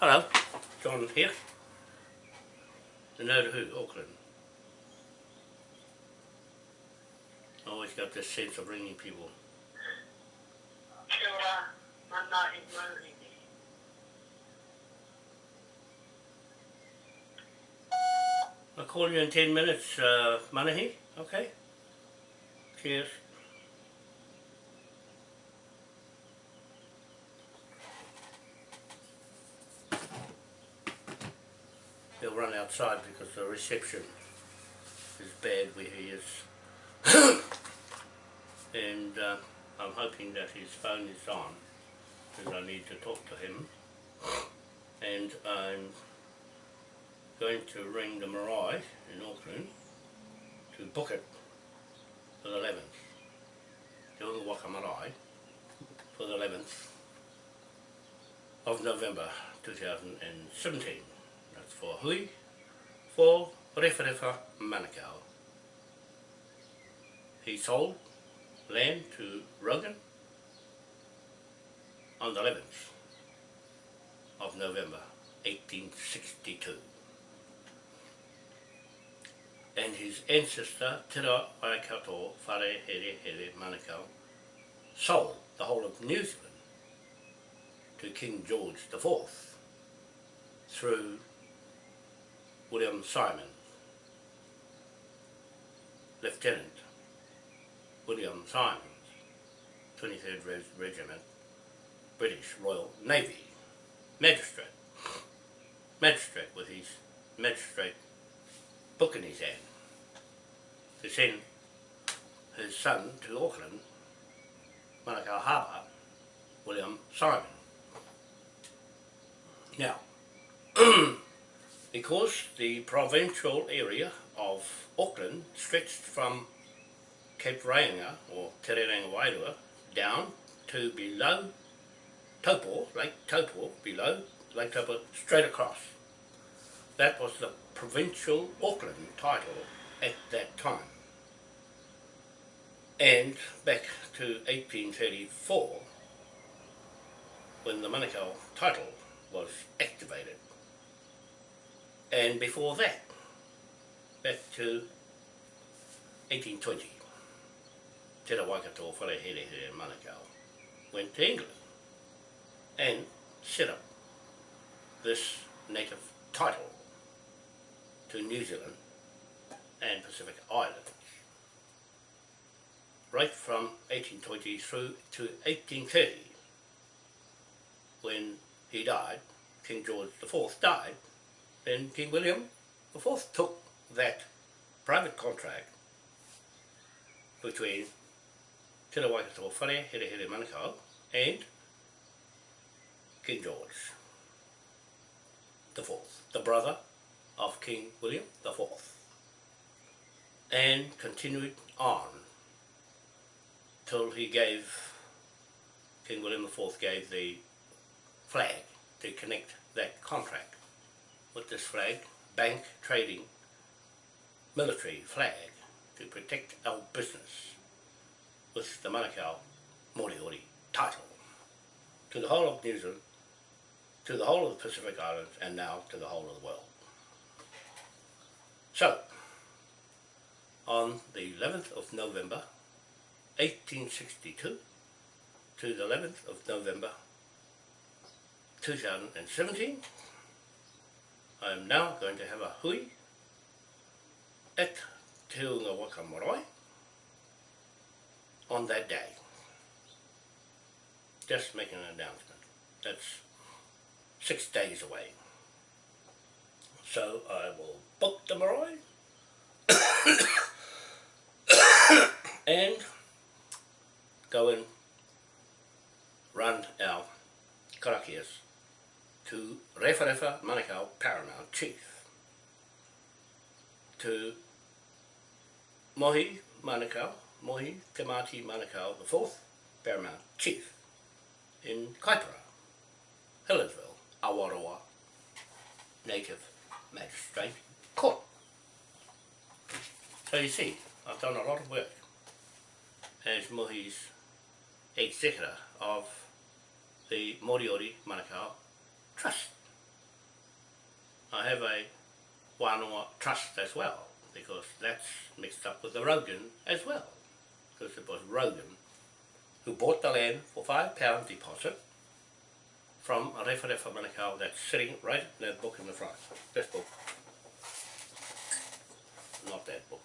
Hello, John here. The to Who, Auckland. I always got this sense of ringing people. Kia ora, mana i mauri. I'll call you in 10 minutes, uh, Manahi, okay? Cheers. He'll run outside because the reception is bad where he is. and uh, I'm hoping that his phone is on because I need to talk to him. And I'm going to ring the Marae in Auckland to book it for the 11th. Te Unga Waka Marae for the 11th of November 2017. That's for Hui, for Rewharewha Manukau. He sold land to Rogan on the 11th of November 1862 and his ancestor, Tira Waikato Whare Here Here Manukau, sold the whole of New Zealand to King George IV through William Simon, Lieutenant William Symonds, 23rd Reg Regiment, British Royal Navy, magistrate, magistrate with his magistrate book in his hand to send his son to Auckland, Manukau Harbour, William Simon. Now, because the provincial area of Auckland stretched from Cape Reinga or Te Rerenga Wairua down to below Taupo, Lake Taupo, below Lake Taupo, straight across. That was the provincial Auckland title at that time. And back to 1834, when the Manukau title was activated. And before that, back to 1820, Te Waikato Wharehere Manukau went to England and set up this native title to New Zealand and Pacific Islands. Right from 1820 through to 1830, when he died, King George IV died, then King William IV took that private contract between Te Waikato Whare, Here Here Manukau, and King George IV, the brother of King William IV, and continued on till he gave, King William IV gave the flag to connect that contract with this flag, bank, trading, military flag to protect our business with the Manukau Moriori title to the whole of New Zealand, to the whole of the Pacific Islands and now to the whole of the world. So, on the 11th of November 1862 to the 11th of November 2017, I am now going to have a hui at Te Waka Marae on that day. Just making an announcement. That's six days away. So I will book the marae and go and run our karakias to Rewharewha Manukau Paramount Chief, to Mohi Manukau, Mohi Te Mati Manukau the fourth Paramount Chief in Kaipara, Helensville, Awaroa Native Magistrate Court. So you see, I've done a lot of work as Mohi's executor of the Moriori Manukau Trust. I have a Wānoa trust as well, because that's mixed up with the Rogan as well. Because it was Rogan who bought the land for five pound deposit from a Refa Refa Manukau that's sitting right in that book in the front. This book. Not that book.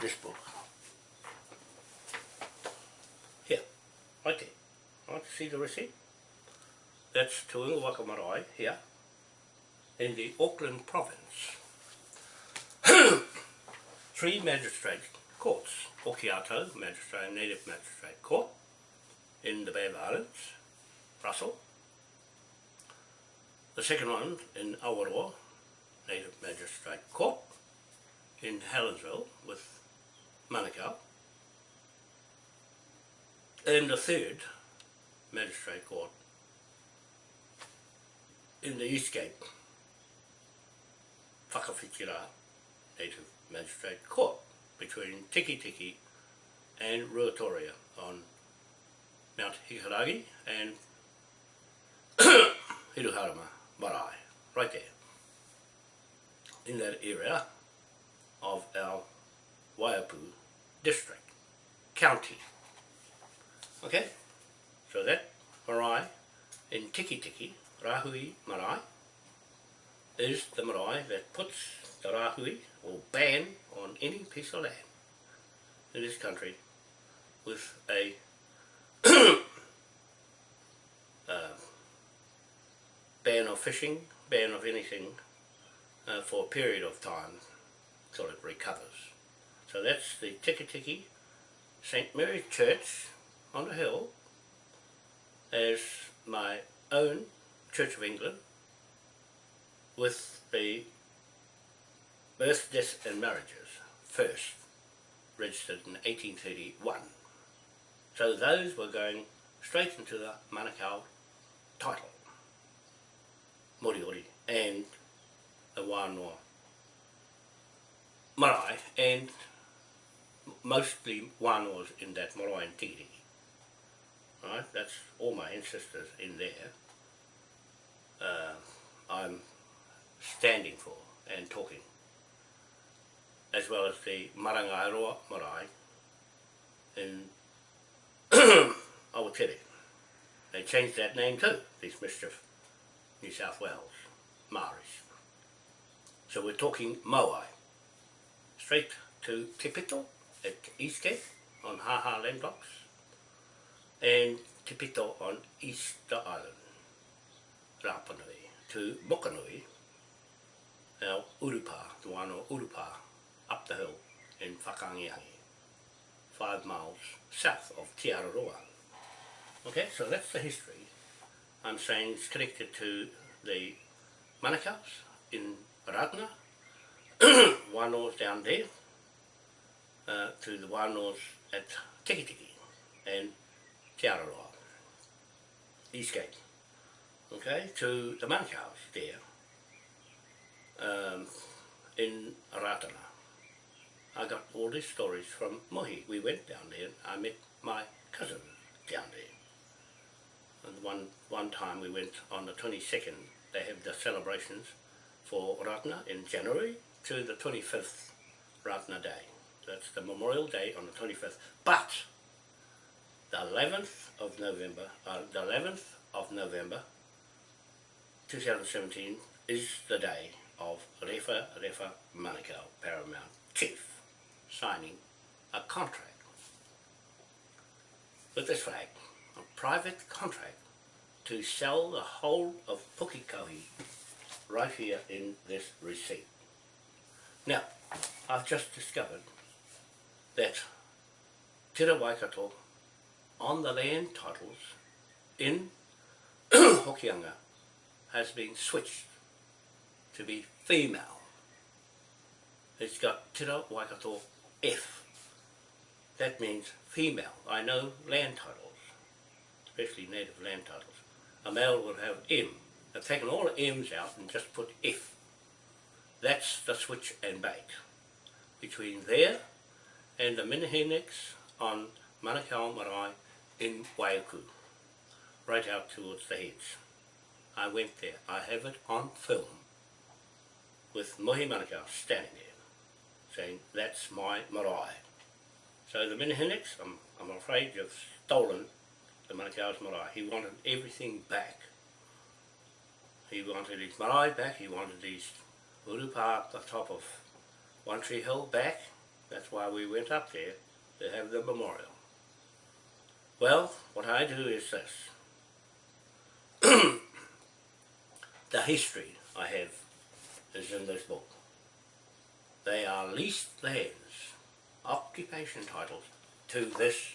This book. Here, right there. Want to see the receipt? That's Marae here in the Auckland province. Three magistrate courts, Okiato Magistrate and Native Magistrate Court in the Bay of Islands, Russell. The second one in Awaroa Native Magistrate Court in Helensville with Manukau. And the third Magistrate Court in the East Cape Whakawhitira Native Magistrate Court between Tiki Tiki and Ruatoria on Mount Hikurangi and Hiruharama Marae, right there, in that area of our Waiapu district, county. Okay, so that marae in Tiki Tiki, Rahui Marae, is the marae that puts the Rahui or ban on any piece of land in this country with a uh, ban of fishing, ban of anything uh, for a period of time till it recovers. So that's the Tiki Tiki St. Mary's Church on the hill as my own Church of England with the birth, deaths and marriages first registered in 1831. So those were going straight into the Manukau title, Moriori, and the Wānoa marae, and mostly Wānoas in that marae and Tiriti. Right, that's all my ancestors in there. Uh, I'm standing for and talking, as well as the Marangairoa marae in Awatere. They changed that name too, these Mischief New South Wales, Maoris. So we're talking Moai, straight to Te Pito at Eastgate on Haha Land Blocks, and Te Pito on Easter Island, Rapanui, to Mokanui, our Urupa, the one or Urupa, up the hill in Whakangiangi, five miles south of Te Araroa. Okay, so that's the history. I'm saying it's connected to the Manukau's in Ratana, Wānoa's down there, uh, to the Wānoa's at Tikitiki, and Araroa, East Cape. Okay, to the Manukau's there, um, in Ratana. I got all these stories from Mohi. We went down there and I met my cousin down there. And one, one time we went on the 22nd, they have the celebrations for Ratana in January to the 25th Ratana Day. That's the Memorial Day on the 25th. But the 11th of November, uh, the 11th of November 2017 is the day of Refa Refa Manukau, Paramount Chief, signing a contract with this flag, a private contract to sell the whole of Pukekohe right here in this receipt. Now, I've just discovered that Te Waikato on the land titles in Hokianga has been switched to be female. It's got Te Waikato F. That means female. I know land titles, especially native land titles. A male would have M. I've taken all the M's out and just put F. That's the switch and bait between there and the Minahinex on Manukau Marae in Waiuku, right out towards the heads. I went there. I have it on film with Mohi Manukau standing there saying, that's my marae. So the Minihiniks, I'm, I'm afraid you've stolen the Manukau's marae. He wanted everything back. He wanted his marae back, he wanted his urupa up the top of One Tree Hill back. That's why we went up there to have the memorial. Well, what I do is this. the history I have is in this book. They are leased lands, occupation titles, to this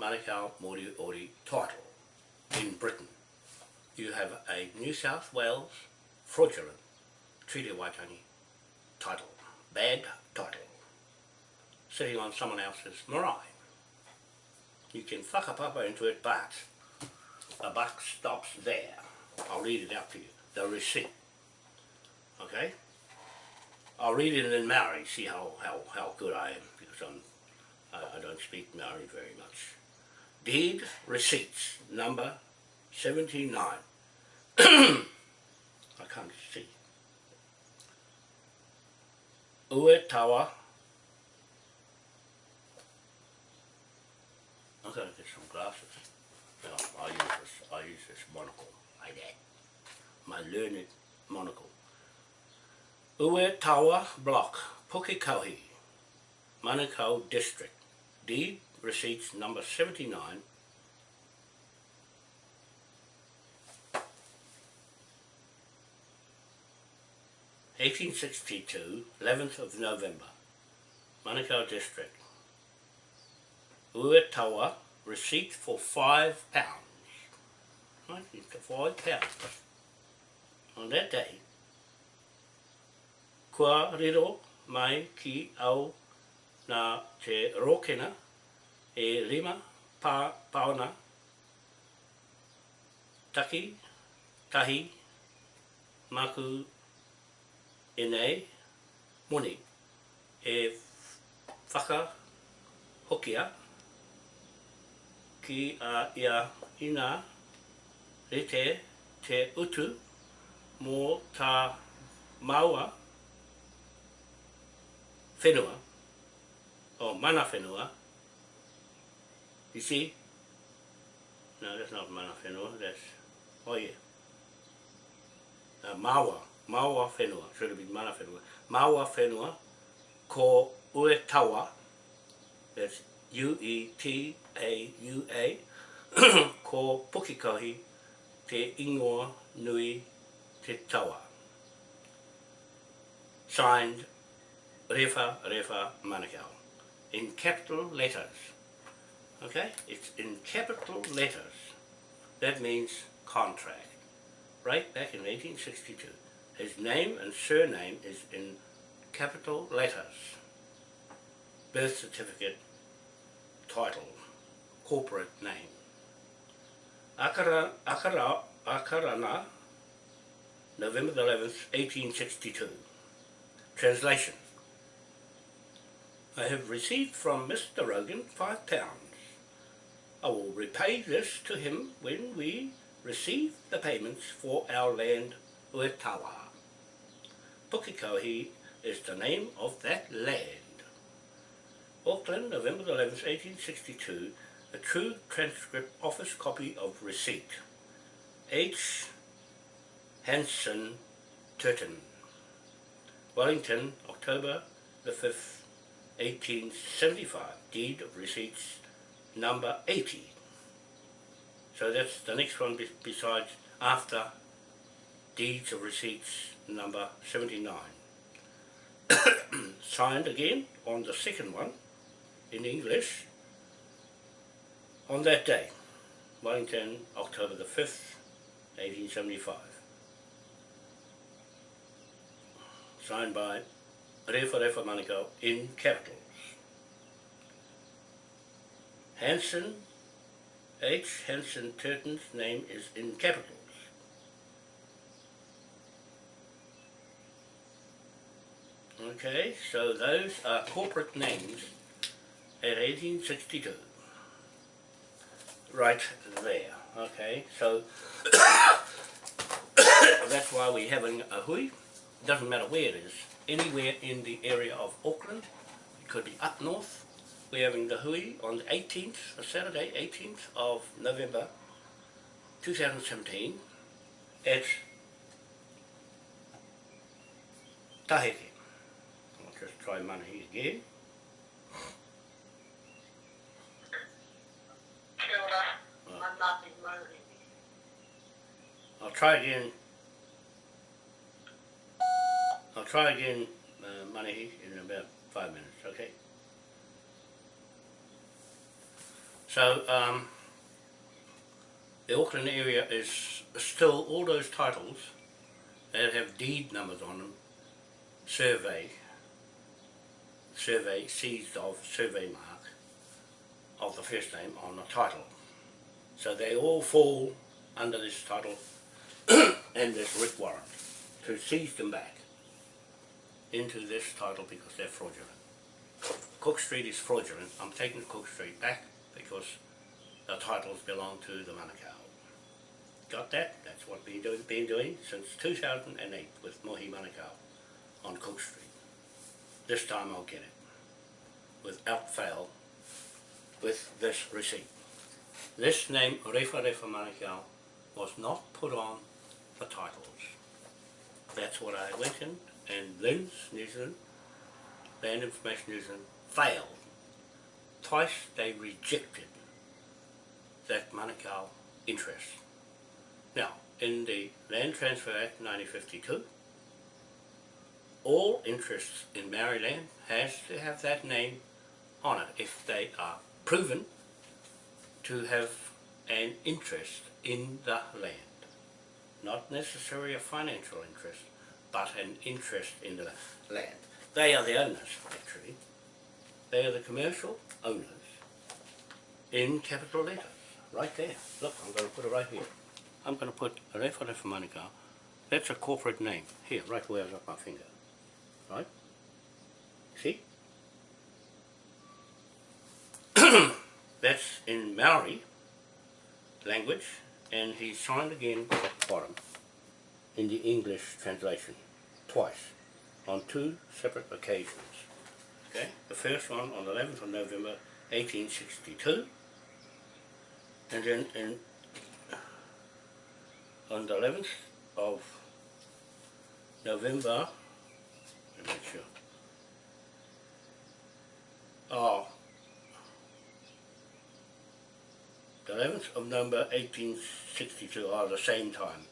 Manukau Moriori title in Britain. You have a New South Wales fraudulent Treaty Waitangi title, bad title, sitting on someone else's marae. You can whakapapa into it, but the buck stops there. I'll read it out to you, the receipt. Okay? I'll read it in Maori, see how, how, how good I am, because I'm, I, I don't speak Maori very much. Deed Receipts, number 79. I can't see. Ue I'm to get some glasses. No, I use this, I use this monocle, like that. My learned monocle. Ue Tawa Block, Pukekohe, Manukau District. Deed receipts number 79 1862, 11th of November, Manukau District. Uetawa, receipt for five pounds. Right, five pounds. On that day, kua riro mai ki au na te rokena e rima pa, paona taki, tahi, maku enei, nei moni e whaka hokia ki a ia ina rete te utu mō tā maua whenua, o mana whenua, You see? No, that's not mana whenua, that's, oh yeah. Uh, maua, maua whenua, should have been mana whenua. Maua whenua, ko ue tawa, that's U-E-T-A-U-A, ko Pukekohe te ingoa nui te tawa. Signed, Refa Refa Manukau, in capital letters. Okay? It's in capital letters. That means contract. Right back in 1862. His name and surname is in capital letters. Birth certificate, title, corporate name. Akara, Akara, Akarana, November the 11th, 1862. Translation. I have received from Mr. Rogan five pounds I will repay this to him when we receive the payments for our land Uetawa. Pukekohe is the name of that land. Auckland, November 11, 1862, a true transcript office copy of receipt. H. Hanson Turton. Wellington, October the 5th, 1875. Deed of receipts number 80. So that's the next one besides after deeds of receipts number 79. Signed again on the second one in English on that day, Wellington, October the 5th, 1875. Signed by Refa Refa Manukau in capitals. Hanson, H. Hanson Turton's name is in capitals. Okay, so those are corporate names at 1862. Right there, okay, so that's why we're having a hui. Doesn't matter where it is. Anywhere in the area of Auckland. It could be up north. We're having the hui on the 18th, a Saturday, 18th of November 2017 at Taheke. I'll just try money again. Try again. I'll try again, uh, in about five minutes, okay? So, um, the Auckland area is still all those titles that have deed numbers on them, survey, survey, seized of survey mark of the first name on the title. So they all fall under this title and this writ warrant to seize them back into this title because they're fraudulent. Cook Street is fraudulent. I'm taking Cook Street back because the titles belong to the Manukau. Got that? That's what we've do, been doing since 2008 with Mohi Manukau on Cook Street. This time I'll get it without fail with this receipt. This name, Refa Refa Manukau, was not put on the titles. That's what I went in, and LINZ New Zealand, Land Information New Zealand, failed. Twice they rejected that Manukau interest. Now, in the Land Transfer Act 1952, all interests in Maori land has to have that name on it if they are proven to have an interest in the land. Not necessarily a financial interest, but an interest in the land. They are the owners, actually. They are the commercial owners in capital letters, right there. Look, I'm going to put it right here. I'm going to put Refa Refa Manukau. That's a corporate name. Here, right where I got my finger. Right? See? That's in Maori language, and he signed again at the bottom in the English translation, twice, on two separate occasions. Okay, the first one on the 11th of November 1862, and then in, on the 11th of November, let me make sure, oh, the 11th of November 1862 are the same time.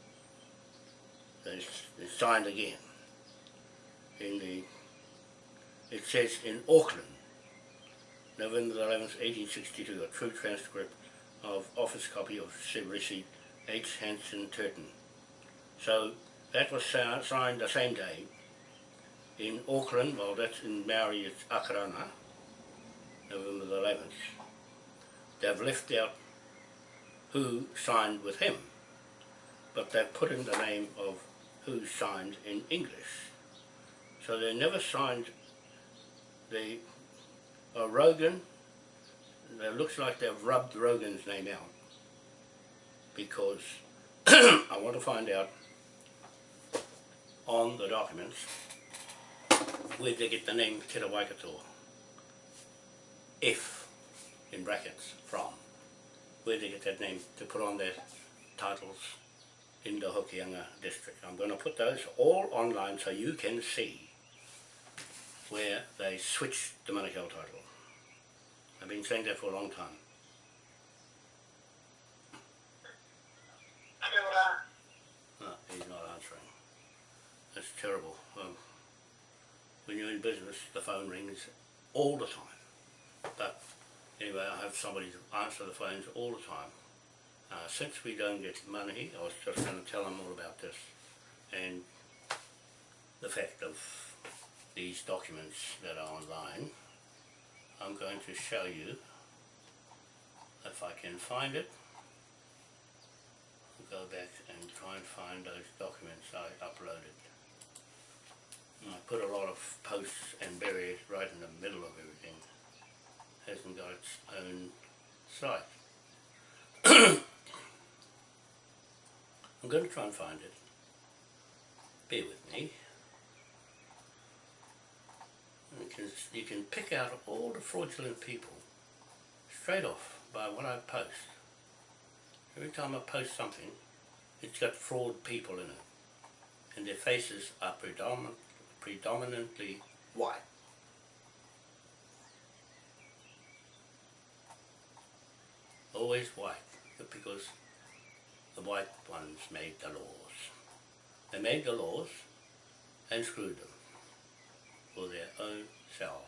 It's, signed again. In the, it says in Auckland, November 11th, 1862, a true transcript of office copy of receipt H. Hanson Turton. So that was signed the same day in Auckland, well that's in Maori it's Akarana, November the 11th. They've left out who signed with him, but they've put in the name of who signed in English. So they never signed the uh, Rogan, it looks like they've rubbed Rogan's name out because I want to find out on the documents where they get the name Te Waikato, if, in brackets, from where they get that name to put on their titles in the Hokianga district. I'm going to put those all online so you can see where they switched the Manukau title. I've been saying that for a long time. No, he's not answering. That's terrible. Um, when you're in business, the phone rings all the time. But anyway, I have somebody to answer the phones all the time. Uh, since we don't get money, I was just going to tell them all about this and the fact of these documents that are online. I'm going to show you if I can find it. I'll go back and try and find those documents I uploaded. And I put a lot of posts and barriers right in the middle of everything. Hasn't got its own site. I'm going to try and find it. bear with me. You can, you can pick out all the fraudulent people straight off by what I post. Every time I post something, it's got fraud people in it. And their faces are predominant, predominantly white. Always white, because the white ones made the laws. They made the laws and screwed them for their own selves.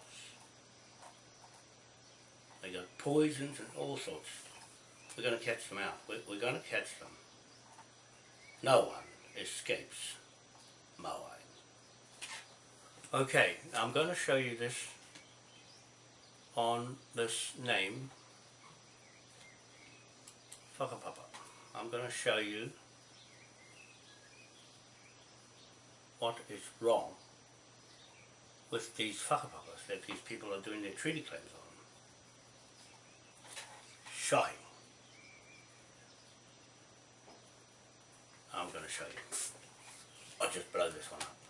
They got poisons and all sorts. We're going to catch them out. We're, we're going to catch them. No one escapes Moai. Okay, I'm going to show you this on this name, Whakapapa. I'm going to show you what is wrong with these fucker whakapapas that these people are doing their treaty claims on. Shy. I'm going to show you. I'll just blow this one up.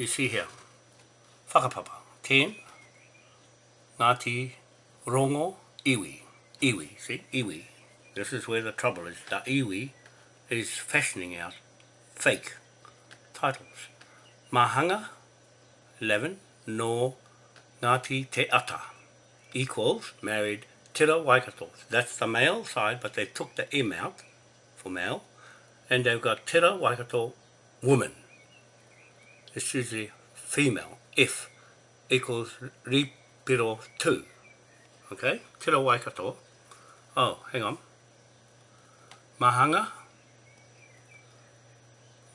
You see here. Whakapapa. Ten. Ngāti Rongo Iwi. Iwi, see? Iwi. This is where the trouble is. The iwi is fashioning out fake titles. Mahanga 11 no Ngāti Te Ata equals married Tira Waikato. That's the male side, but they took the M out for male, and they've got Tira Waikato woman. It's usually female, F equals Ripiro 2. Okay, Tira Waikato. Oh, hang on. Mahanga,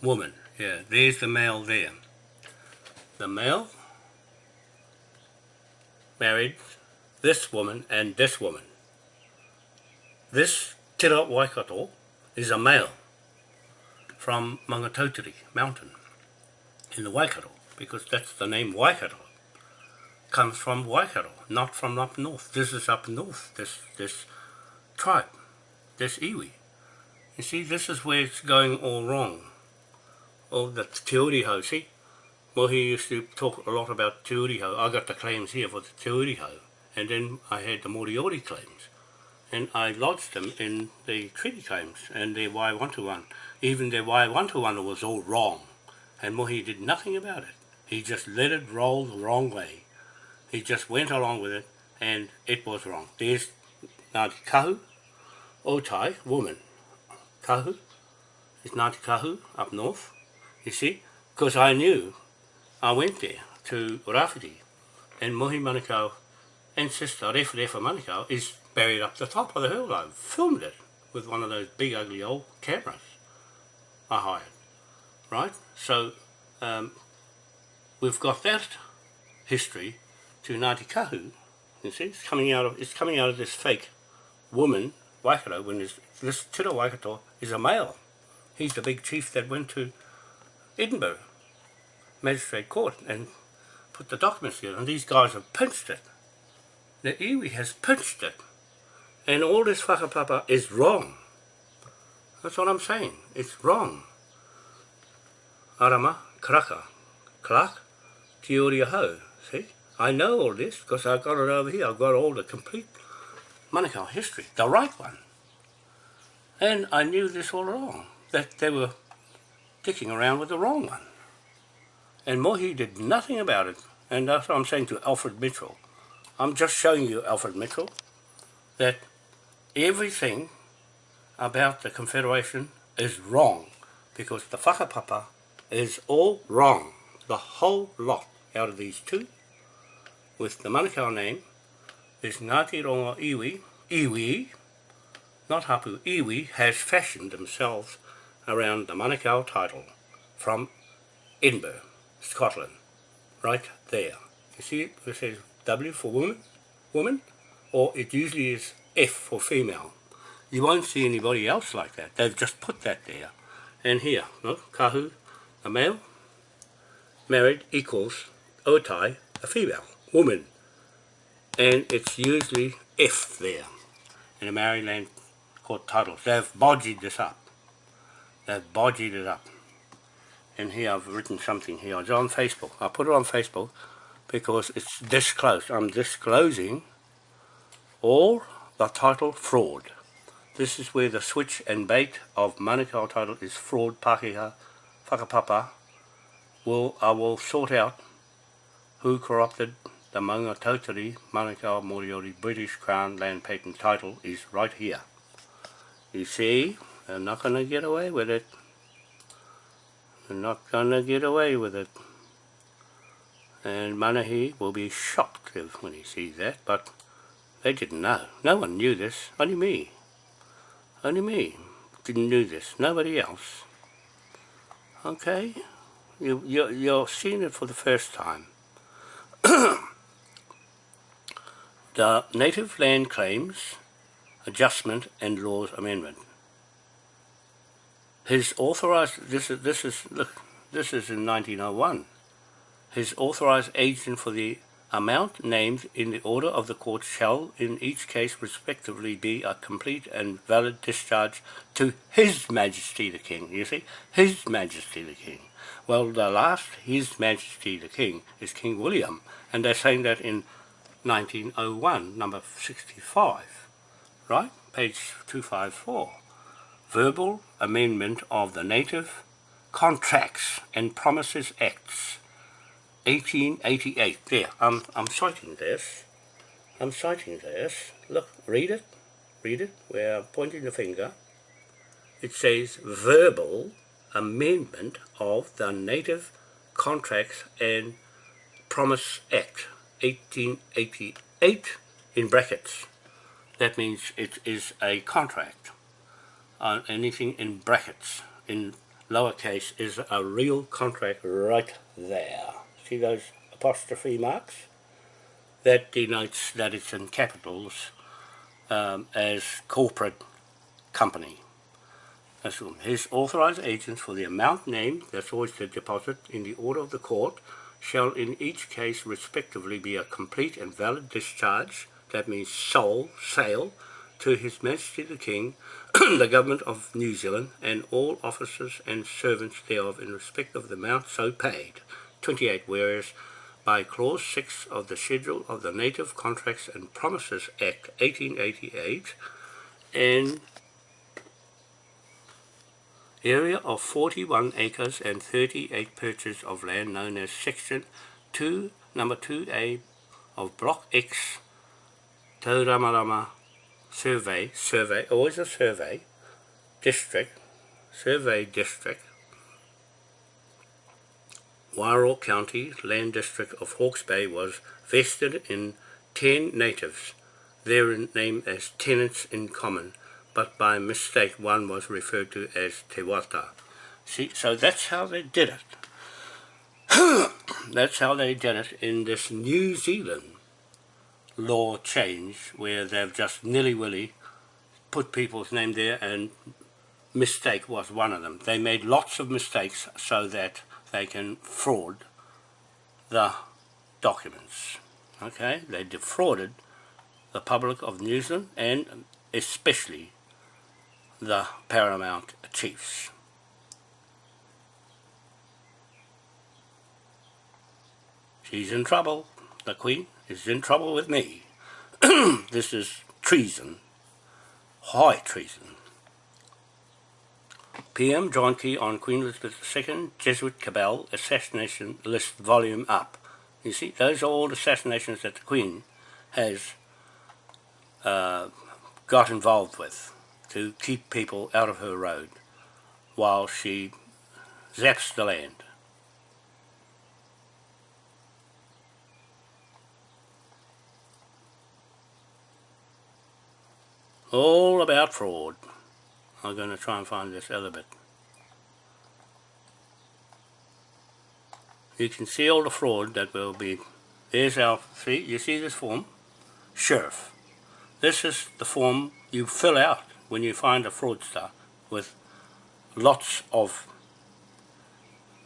woman. Yeah, there's the male there. The male married this woman and this woman. This Tira Waikato is a male from Maungatautari mountain in the Waikato because that's the name Waikato comes from Waikato, not from up north. This is up north, this, this tribe, this iwi. You see, this is where it's going all wrong. Oh, the Te Uriho, see? Well, he used to talk a lot about Te Uriho. I got the claims here for the Te Uriho and then I had the Moriori claims and I lodged them in the treaty claims and their Wai 121. Even their Wai 121 was all wrong and Mohi did nothing about it. He just let it roll the wrong way. He just went along with it and it was wrong. There's Ngāti Kahu, oh, Otai, woman. Kahu is Ngāti Kahu up north, you see, because I knew I went there to Rafiti and Mohi Manukau and Sister Refa Manukau is buried up the top of the hill. I filmed it with one of those big ugly old cameras I hired. Right? So um, we've got that history to Ngāti Kahu. You see, it's coming out of it's coming out of this fake woman, Waikato, when this, this Tira Waikato is a male. He's the big chief that went to Edinburgh Magistrate Court and put the documents together, and these guys have pinched it the iwi has pinched it. And all this whakapapa is wrong. That's what I'm saying. It's wrong. Arama, klak, tiori ho. See? I know all this because I've got it over here. I've got all the complete Manukau history, the right one. And I knew this all along, that they were dicking around with the wrong one. And Mohi did nothing about it. And that's what I'm saying to Alfred Mitchell. I'm just showing you, Alfred Mitchell, that everything about the Confederation is wrong because the whakapapa all wrong. The whole lot out of these two, with the Manukau name, is Ngāti Rongo Iwi, Iwi, not Hapu, Iwi, has fashioned themselves around the Manukau title from Edinburgh, Scotland, right there. You see it, it says W for woman, woman, or it usually is F for female. You won't see anybody else like that. They've just put that there. And here, look, kahu, a male, married equals otai, a female, woman. And it's usually F there in the Maori Land court titles. They've bodged this up. They've bodged it up. And here I've written something here. It's on Facebook. I put it on Facebook because it's this close. I'm disclosing all the title fraud. This is where the switch and bait of Manukau title is fraud, Pakeha, whakapapa. Will, I will sort out who corrupted the Maunga Tautari Manukau Moriori British Crown Land Patent title is right here. You see, they're not going to get away with it. They're not going to get away with it. And Manahi will be shocked if, when he sees that, but they didn't know. No one knew this, only me. Only me didn't know this, nobody else. Okay? You, you, you're seeing it for the first time. the Native Land Claims Adjustment and Laws Amendment. His authorized, this is, this is, look, this is in 1901. His authorized agent for the amount named in the order of the court shall in each case respectively be a complete and valid discharge to His Majesty the King. You see? His Majesty the King. Well, the last His Majesty the King is King William, and they're saying that in 1901, number 65, right? Page 254. Verbal Amendment of the Native Contracts and Promises Acts 1888. There, I'm, I'm citing this. I'm citing this. Look, read it. Read it. Where I'm pointing the finger. It says verbal amendment of the Native Contracts and Promise Act 1888 in brackets. That means it is a contract. Uh, anything in brackets, in lowercase, is a real contract right there see those apostrophe marks? That denotes that it's in capitals um, as corporate company. His authorized agents for the amount named, that's always the deposit, in the order of the court, shall in each case respectively be a complete and valid discharge, that means sole, sale, to His Majesty the King, the Government of New Zealand, and all officers and servants thereof in respect of the amount so paid, 28, whereas by Clause 6 of the Schedule of the Native Contracts and Promises Act 1888, an area of 41 acres and 38 purchase of land known as Section 2, number 2A of Block X, Tauramarama Survey, survey, always a survey, district, survey district, Wairoa County Land District of Hawke's Bay was vested in 10 natives, therein named as tenants in common, but by mistake one was referred to as Te Wata. See, so that's how they did it. that's how they did it in this New Zealand law change where they've just nilly-willy put people's name there and mistake was one of them. They made lots of mistakes so that they can fraud the documents. Okay, they defrauded the public of New Zealand and especially the paramount chiefs. She's in trouble. The Queen is in trouble with me. this is treason, high treason. PM John Key on Queen Elizabeth II Jesuit Cabal Assassination List Volume Up. You see, those are all assassinations that the Queen has uh, got involved with to keep people out of her road while she zaps the land. All about fraud. I'm going to try and find this other bit. You can see all the fraud that will be There's our, see, you see this form? Sheriff. This is the form you fill out when you find a fraudster with lots of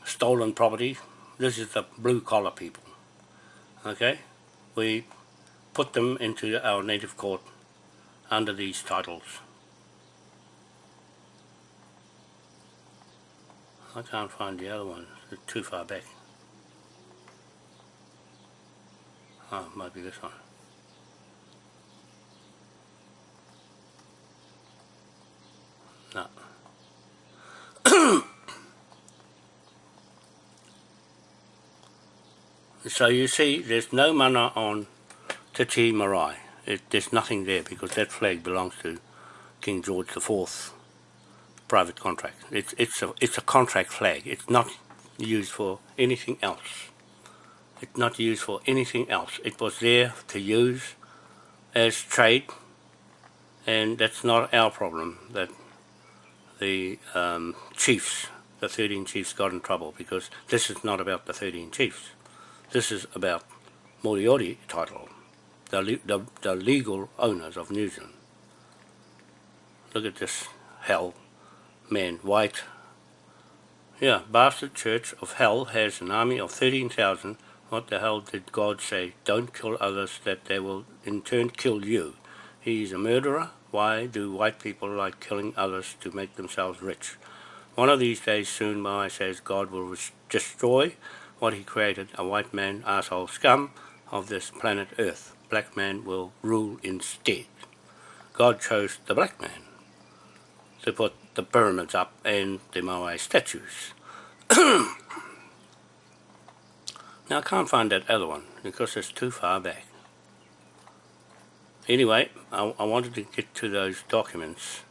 stolen property. This is the blue collar people. Okay? We put them into our native court under these titles. I can't find the other one, it's too far back. Oh, it might be this one. No. so you see, there's no mana on Te Tii Marae. It, there's nothing there because that flag belongs to King George IV private contract. It's, it's, a, it's a contract flag. It's not used for anything else. It's not used for anything else. It was there to use as trade and that's not our problem that the um, chiefs, the 13 chiefs got in trouble because this is not about the 13 chiefs. This is about Moriori title, the, the, the legal owners of New Zealand. Look at this hell man, white. Yeah, bastard church of hell has an army of 13,000. What the hell did God say? Don't kill others that they will in turn kill you. He is a murderer. Why do white people like killing others to make themselves rich? One of these days soon, Moai says God will destroy what he created, a white man, asshole scum of this planet Earth. Black man will rule instead. God chose the black man to put the pyramids up and the Moai statues. now I can't find that other one because it's too far back. Anyway, I, I wanted to get to those documents.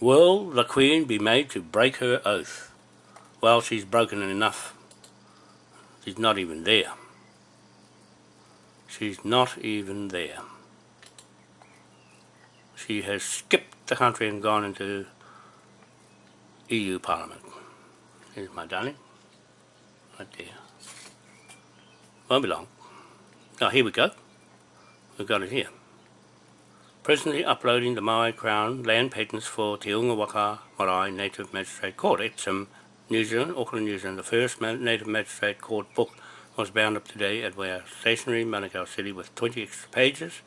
Will the Queen be made to break her oath? Well, she's broken enough. She's not even there. She's not even there she has skipped the country and gone into EU Parliament. Here's my darling, right there. Won't be long. Oh, here we go. We've got it here. Presently uploading the Maui Crown land patents for Te Unga Waka Marae Native Magistrate Court. It's um, New Zealand, Auckland, New Zealand. The first Native Magistrate Court book was bound up today at Wea Stationery, Manukau City with 20 extra pages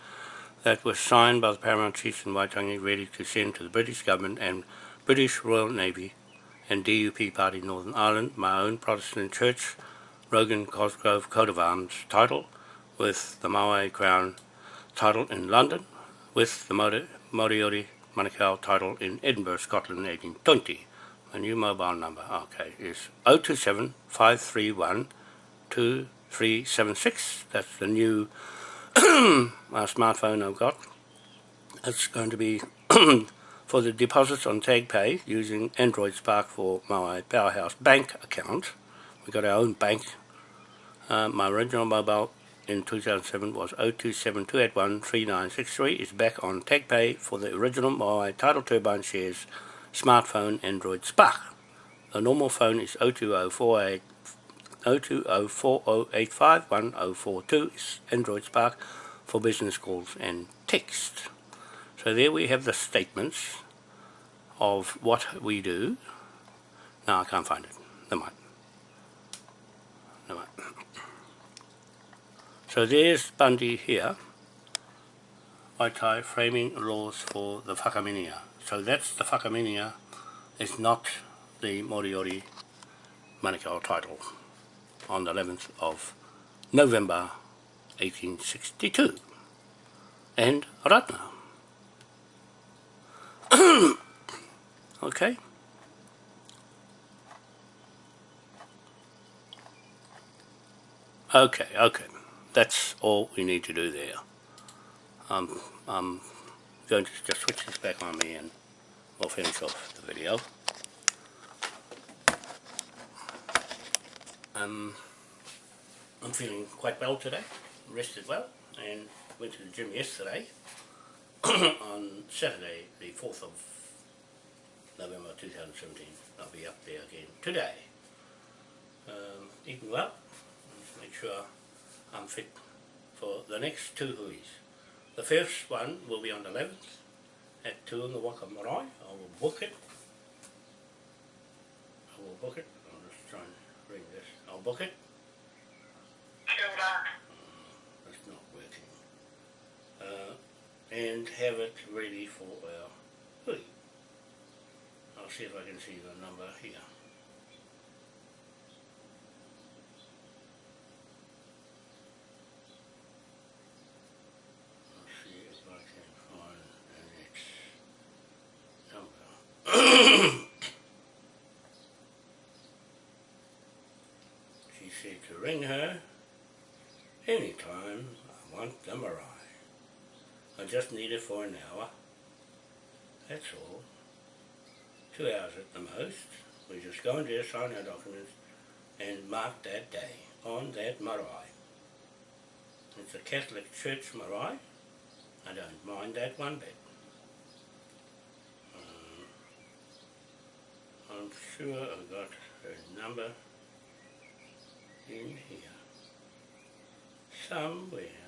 that was signed by the Paramount Chiefs in Waitangi ready to send to the British Government and British Royal Navy and DUP Party Northern Ireland, my own Protestant church, Rogan Cosgrove coat of arms title, with the Maui Crown title in London, with the Moriori Manukau title in Edinburgh, Scotland 1820. My new mobile number, okay, is 027 531 2376. That's the new our smartphone I've got. It's going to be for the deposits on TagPay using Android Spark for my Powerhouse bank account. We've got our own bank. Uh, my original mobile in 2007 was 0272813963. It's back on TagPay for the original my Tidal Turbine Shares smartphone Android Spark. The normal phone is 02048 02040851042 is Android Spark for business calls and text. So there we have the statements of what we do. Now I can't find it. Never mind. Never mind. So there's Bundy here. Waitai framing laws for the whakaminia. So that's the whakaminia. It's not the Moriori Manukau title on the 11th of November 1862 and Ratana. okay. Okay, okay. That's all we need to do there. Um, I'm going to just switch this back on me and we'll finish off the video. Um, I'm feeling quite well today, rested well, and went to the gym yesterday on Saturday, the 4th of November 2017. I'll be up there again today. Um, eating well, make sure I'm fit for the next two huis. The first one will be on the 11th at 2 in the Waka Marae. I will book it. I will book it. I'll just try and read this. I'll book it. Kia ora. It's not working. Uh, and have it ready for our hui. I'll see if I can see the number here. I'll see if I can find the next number. she said to ring her anytime I want the marae. I just need it for an hour. That's all. Two hours at the most. We just go in there, sign our documents, and mark that day on that marae. It's a Catholic Church marae. I don't mind that one bit. Um, I'm sure I've got her number in here. Somewhere.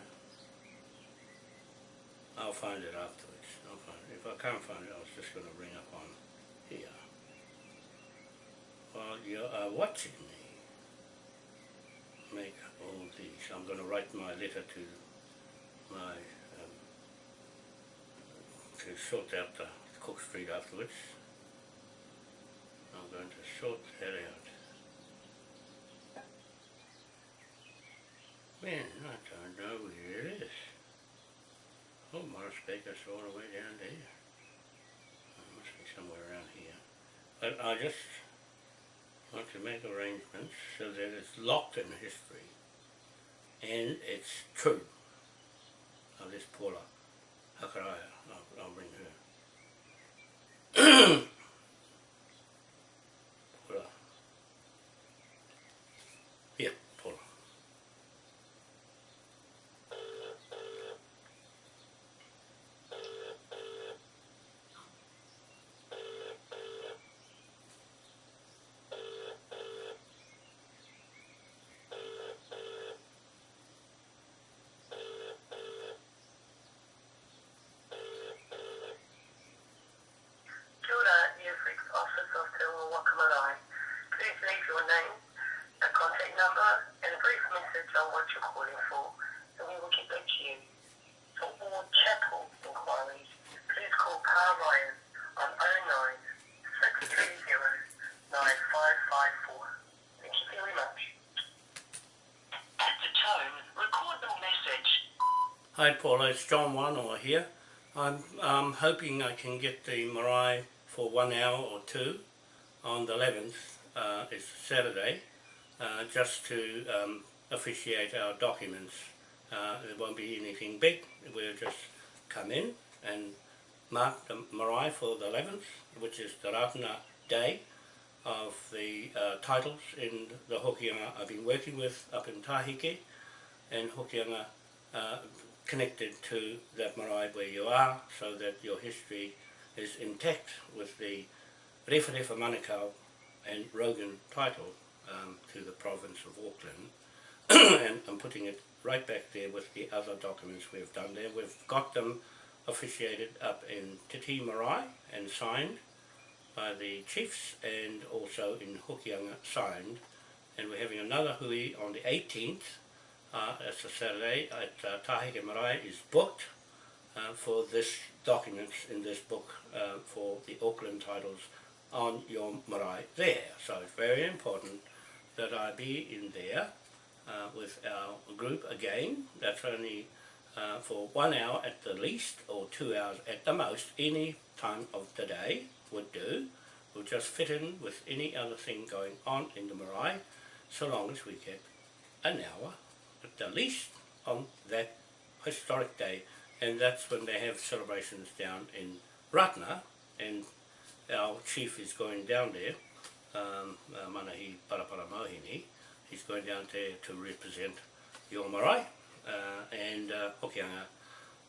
I'll find it afterwards. I'll find it. If I can't find it, I was just going to ring up on here. While you are watching me make all these, I'm going to write my letter to my, um, to sort out the Cook Street afterwards. I'm going to sort that out. Man, I don't know where it is. Oh, Morris Baker's all the way down there. It must be somewhere around here. But I just want to make arrangements so that it's locked in history and it's true. Now this Paula Hakaraya, I'll, I'll bring her. Paula. Yeah, Paula. Kia ora, Newfrick's Office of Te Waka Marae. Please leave your name, a contact number, and a brief message on what you're calling for, and we will get back to you. For all chapel inquiries, please call Carl Ryan on 09 630 9554. Thank you very much. At the tone, record the message. Hi Paula, it's John Wanoa here. I'm um, hoping I can get the marae for one hour or two on the 11th, uh, it's Saturday, uh, just to um, officiate our documents. Uh, there won't be anything big, we'll just come in and mark the marae for the 11th, which is the Ratana Day of the uh, titles in the Hokianga I've been working with up in Taheke and Hokianga uh, connected to that marae where you are so that your history is intact with the Refa Refa Manukau and Rogan title um, to the province of Auckland and I'm putting it right back there with the other documents we've done there. We've got them officiated up in Titi Marae and signed by the chiefs and also in Hokianga signed and we're having another hui on the 18th uh, it's a Saturday at uh, Taheke Marae is booked uh, for this documents in this book uh, for the Auckland titles on your marae there. So it's very important that I be in there uh, with our group again. That's only uh, for one hour at the least or two hours at the most. Any time of the day would do. We'll just fit in with any other thing going on in the marae so long as we get an hour at the least on that historic day and that's when they have celebrations down in Ratana and our chief is going down there um, uh, Manahi Parapara Mohini he's going down there to represent your marae uh, and uh, Hokianga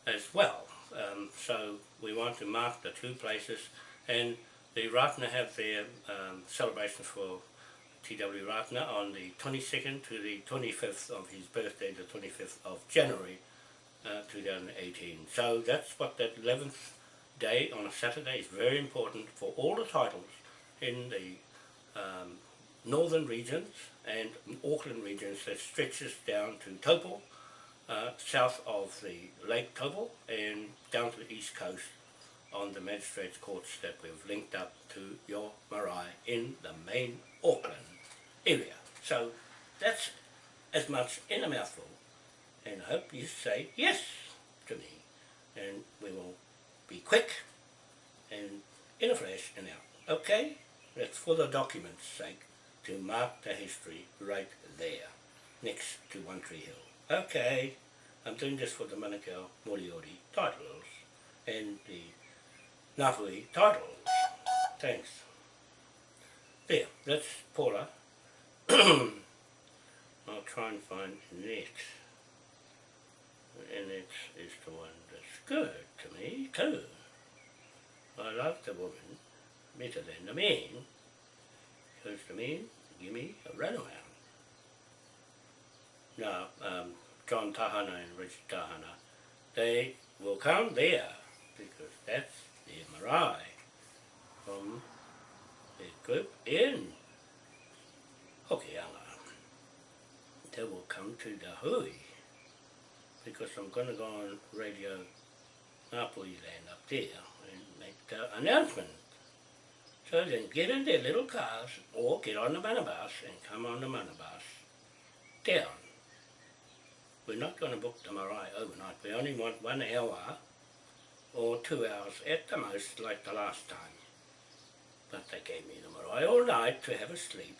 as well. Um, so we want to mark the two places and the Ratana have their um, for T.W. Ratana on the 22nd to the 25th of his birthday, the 25th of January uh, 2018. So that's what that 11th day on a Saturday is very important for all the titles in the um, northern regions and Auckland regions that stretches down to Taupo, uh, south of the Lake Taupo and down to the east coast on the magistrates courts that we've linked up to your marae in the main Auckland area. So that's as much in a mouthful and I hope you say yes to me and we will be quick and in a flash and out. Okay? That's for the document's sake to mark the history right there next to One Tree Hill. Okay, I'm doing this for the Manukau Moriori titles and the Ngāwhui titles. Thanks. There, that's Paula. I'll try and find next. And it is the one that's good to me too. I love the woman better than the man. Because the man give me a runaround. Now, um, John Tahana and Richard Tahana, they will come there because that's their marae from the group in Hokianga. They will come to the hui because I'm going to go on radio Ngāpuhi land up there and make the announcement. So then get in their little cars or get on the manabus and come on the manabus down. We're not going to book the marae overnight. We only want one hour or two hours at the most like the last time. But they gave me the marae all night to have a sleep.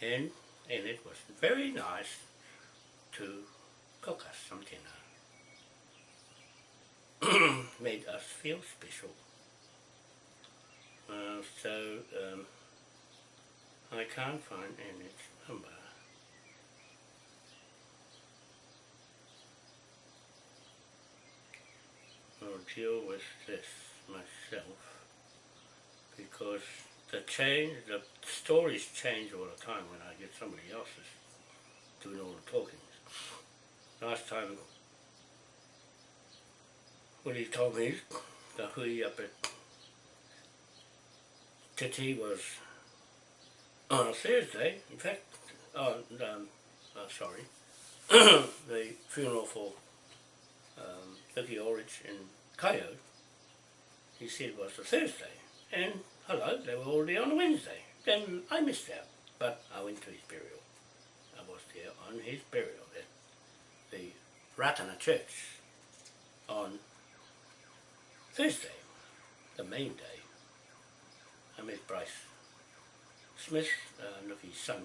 And, and it was very nice to cook us some dinner. Made us feel special. Uh, so um, I can't find Annette's number. I'll deal with this myself because the change, the stories change all the time when I get somebody else's doing all the talking. Last time when he told me the hui up at Titi was on a Thursday, in fact, oh, um, uh, sorry, the funeral for um, Vicky in Coyote, he said it was a Thursday, and hello, they were already on Wednesday. Then I missed out, but I went to his burial. I was there on his burial at the Ratana Church on Thursday, the main day. I met Bryce Smith, uh, Nuki's son,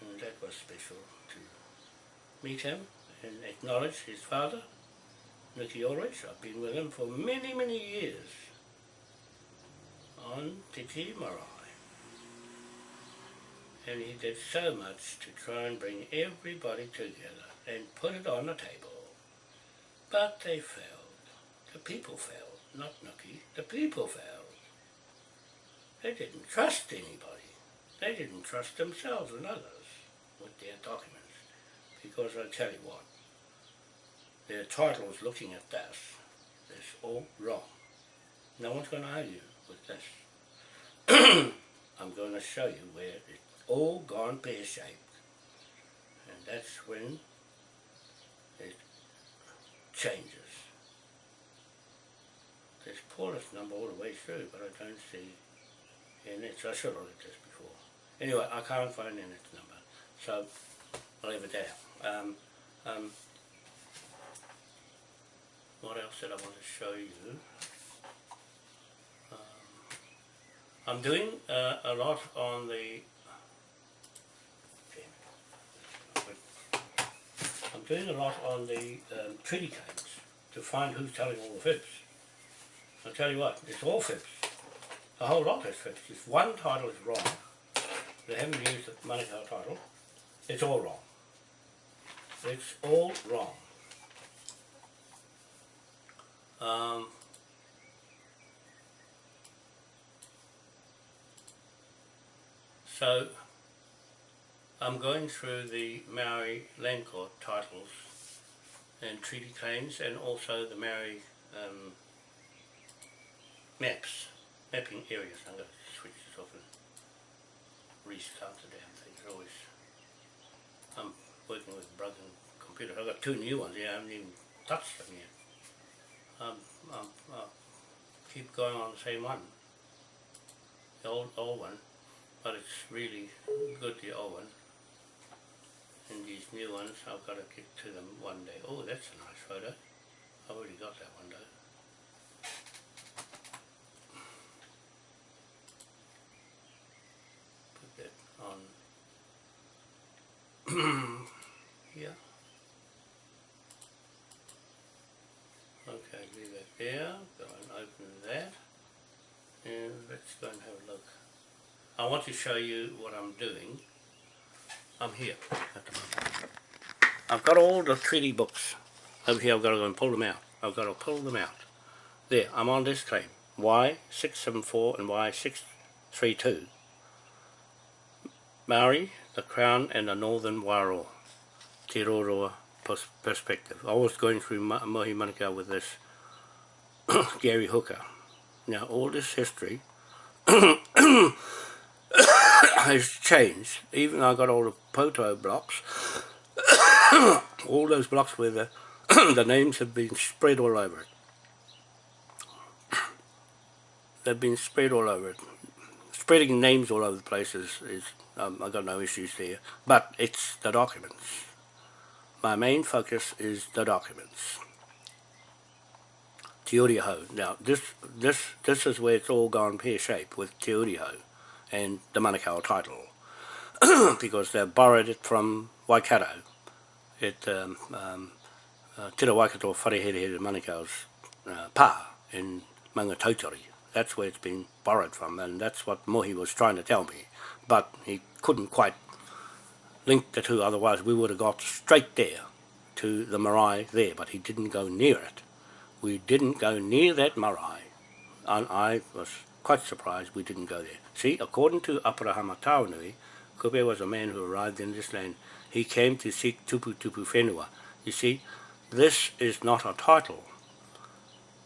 and that was special to meet him and acknowledge his father, Nuki Ulrich. I've been with him for many, many years on Te Tii Marae. And he did so much to try and bring everybody together and put it on the table. But they failed. The people failed not Nuki, the people failed. They didn't trust anybody. They didn't trust themselves and others with their documents. Because I tell you what, their titles looking at this, it's all wrong. No one's going to argue with this. I'm going to show you where it's all gone pear-shaped. And that's when it changes there's Paulus number all the way through, but I don't see Annette's. I should have looked at this before. Anyway, I can't find Annette's number, so I'll leave it there. Um, um, what else did I want to show you? Um, I'm doing uh, a lot on the I'm doing a lot on the um, treaty claims to find who's telling all the fibs. I'll tell you what, it's all fibs. The whole lot is fibs. If one title is wrong, they haven't used the Manukau title, it's all wrong. It's all wrong. Um, so I'm going through the Maori land court titles and treaty claims and also the Maori um, maps, mapping areas. I'm going to switch this off and restart the damn thing. Always, I'm working with broken computer. I've got two new ones here, I haven't even touched them yet. Um, um, I'll keep going on the same one, the old, old one, but it's really good, the old one. And these new ones, I've got to get to them one day. Oh, that's a nice photo. I've already got that one though. Put that on here. Okay, leave that there. Go and open that. And let's go and have a look. I want to show you what I'm doing. I'm here. I've got all the treaty books over here. I've got to go and pull them out. I've got to pull them out. There, I'm on this claim. Wai 674 and Wai 632. Maori, the Crown and the Northern Wairoa. Te Roroa perspective. I was going through Mohi Manukau with this Gary Hooker. Now all this history has changed. Even I got all the photo blocks, all those blocks where the, the names have been spread all over it. They've been spread all over it. Spreading names all over the place is, is um, I've got no issues there, but it's the documents. My main focus is the documents. Te. Now, this, this, this is where it's all gone pear-shaped with Te and the Manukau title because they've borrowed it from Waikato. It, um, um, uh, Tira Waikato Wharehere Manukau's uh, pa in Maungatautari. That's where it's been borrowed from and that's what Mohi was trying to tell me. But he couldn't quite link the two, otherwise we would have got straight there to the marae there, but he didn't go near it. We didn't go near that marae, and I was quite surprised we didn't go there. See, according to Aparahama Taonui, Kupe was a man who arrived in this land. He came to seek Tupu Tupu Whenua. You see, this is not a title.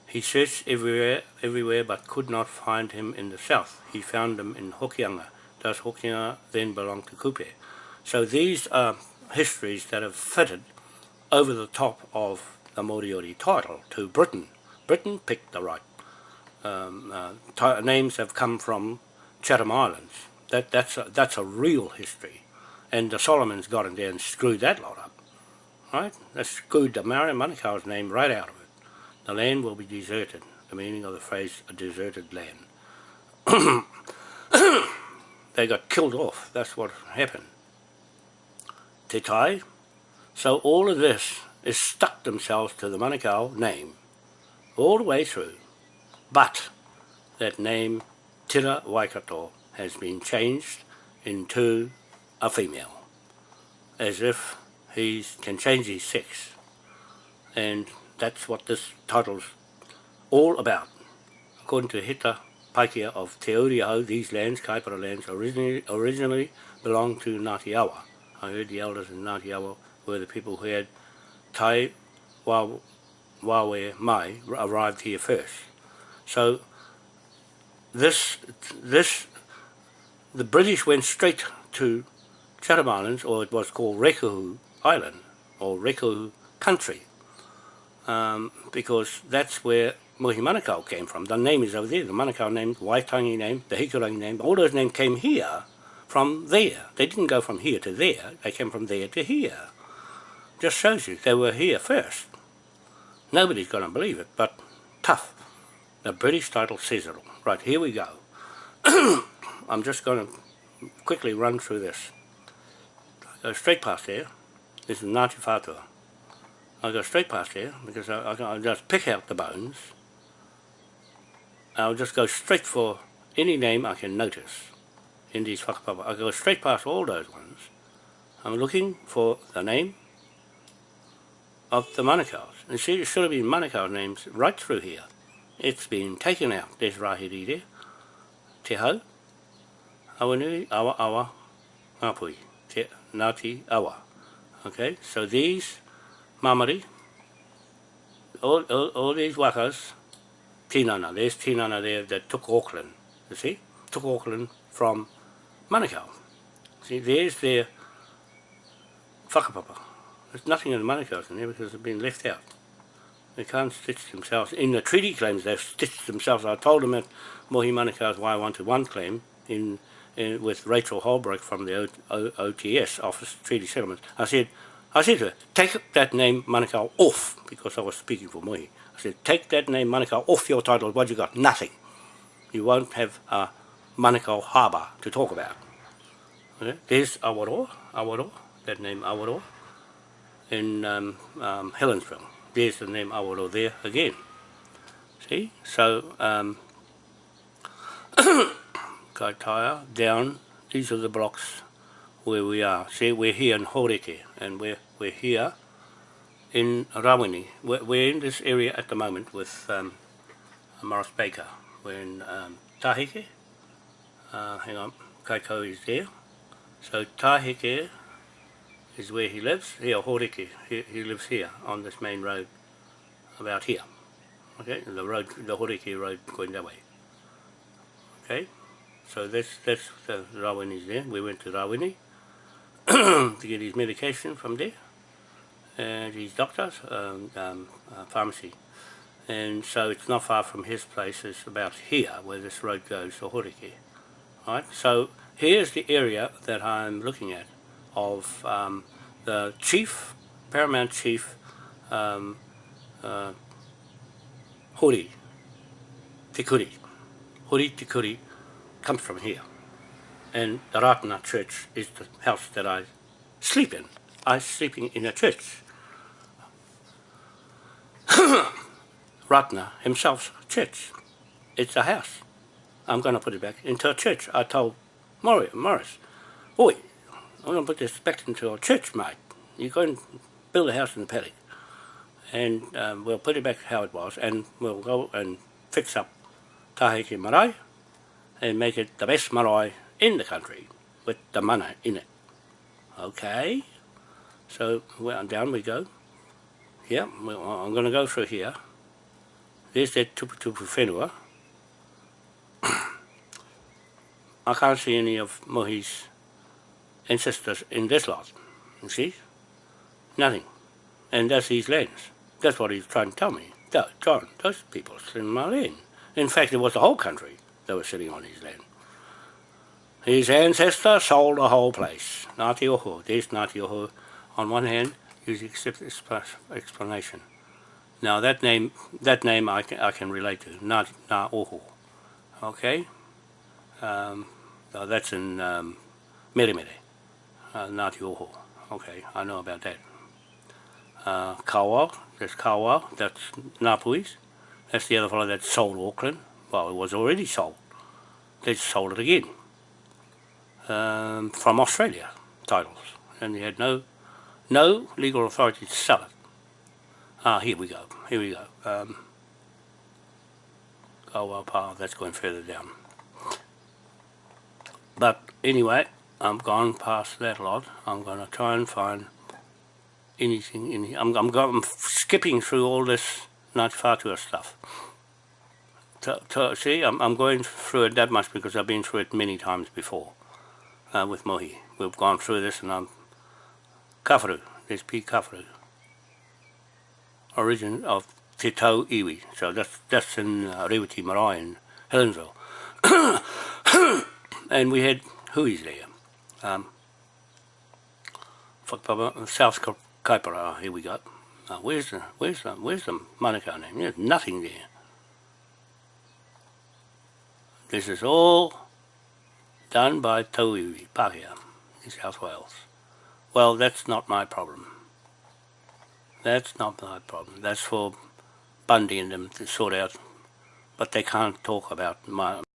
He searched everywhere, everywhere, but could not find him in the south. He found him in Hokianga. Does Hokianga then belong to Kupe? So these are histories that have fitted over the top of the Moriori title to Britain. Britain picked the right. Um, uh, names have come from Chatham Islands. That, that's, a, that's a real history. And the Solomons got in there and screwed that lot up. Right? They screwed the Maori Manukau's name right out of it. The land will be deserted. The meaning of the phrase, a deserted land. they got killed off. That's what happened. Te Tai. So all of this is stuck themselves to the Manukau name all the way through. But that name, Tira Waikato, has been changed into a female, as if he can change his sex. And that's what this title's all about. According to Hita Paikia of Te Uriau, these lands, Kaipara lands, originally, originally belonged to Ngāti Awa. I heard the elders in Ngāti Awa were the people who had Tai Wawe Mai arrived here first. So this, this, the British went straight to Chatham Islands, or it was called Rekuhu Island, or Rekuhu Country, um, because that's where Mohi Manukau came from. The name is over there, the Manukau name, Waitangi name, the Hikurangi name, all those names came here from there. They didn't go from here to there, they came from there to here. Just shows you they were here first. Nobody's going to believe it, but tough. The British title says it all. Right, here we go. I'm just going to quickly run through this. I go straight past there. This is Ngāti Whātua. I go straight past there because I, I, I just pick out the bones. I'll just go straight for any name I can notice in these. I go straight past all those ones. I'm looking for the name of the Manukau's. And see, there should have been Manukau names right through here. It's been taken out. There's Rahiri there. Te Hau. Awanui, Awa, Awa, Ngāpuhi, Te Ngāti, Awa. Okay, so these Mamari, all, all, all these wakas, Tinana, there's Tinana there that took Auckland, you see, took Auckland from Manukau. See, there's their whakapapa. There's nothing in the Manukau's in there because they've been left out. They can't stitch themselves. In the treaty claims, they've stitched themselves. I told them at Mohi Manukau's Wai 121 claim in, in, with Rachel Holbrook from the o, o, OTS, Office of Treaty Settlements. I said, I said to her, take that name Manukau off, because I was speaking for Mohi. I said, take that name Manukau off your title. What you got? Nothing. You won't have a Manukau Harbour to talk about. Okay? There's Awaroa, Awaroa, that name Awaroa, in um, um, Helensville. There's the name Awaroa there again. See? So, um, Kaitaia, down, these are the blocks where we are. See, we're here in Horeke, and we're, we're here in Rawini. We're, we're in this area at the moment with um, Morris Baker. We're in um, Tahike. Uh, hang on, Kaiko is there. So Tahike is where he lives. Here, Horeke, he, he lives here on this main road, about here. Okay, the road, the Horeke road going that way. Okay, so that's that's the Rawini's there. We went to Rawini to get his medication from there, and his doctors, um, um, uh, pharmacy. And so it's not far from his place, it's about here where this road goes to Horeke. Right, so here's the area that I'm looking at of um, the chief, paramount chief, um, uh, Hori, Tikuri. Tikuri comes from here. And the Ratana church is the house that I sleep in. I'm sleeping in a church. Ratana himself's church. It's a house. I'm going to put it back into a church. I told Morris, Morris Oi, I'm going to put this back into a church, mate. You go and build a house in the paddock. And um, we'll put it back how it was, and we'll go and fix up Taheke Marae and make it the best marae in the country with the mana in it. Okay, so well, down we go. Yeah, well, I'm going to go through here. There's that tupu tupu whenua. I can't see any of Mohi's ancestors in this lot. You see? Nothing. And that's his lands. That's what he's trying to tell me. That, John, those people in my land. In fact, it was the whole country that was sitting on his land. His ancestor sold the whole place. Ngāti Oho. There's Ngāti Oho on one hand, you accept this explanation. Now that name, that name I can, I can relate to, Ngā, Ngā Oho. Okay? Um, now that's in um, uh, Ngāti Oho. Okay, I know about that. Uh, Kawa, that's Kawa, that's Ngāpuhis. That's the other fellow that sold Auckland. Well, it was already sold. They sold it again. Um, from Australia, titles. And they had no no legal authority to sell it. Ah, here we go. Here we go. Um, Kawa Pa, that's going further down. But anyway, I'm gone past that lot. I'm going to try and find anything in here. I'm, I'm, going, I'm skipping through all this Ngāti Whātua stuff. To, to, see, I'm, I'm going through it that much because I've been through it many times before uh, with Mohi. We've gone through this and I'm Kafaru, there's P. Kafaru. Origin of Te Tau Iwi, so that's, that's in uh, Reweti Marae in Helensville. and we had Hui's there. Um, South Kaipara, here we go. Uh, where's the where's the where's the Manukau name? There's nothing there. This is all done by Tauiwi, Pākehā, in South Wales. Well, that's not my problem. That's not my problem. That's for funding and them to sort out. But they can't talk about my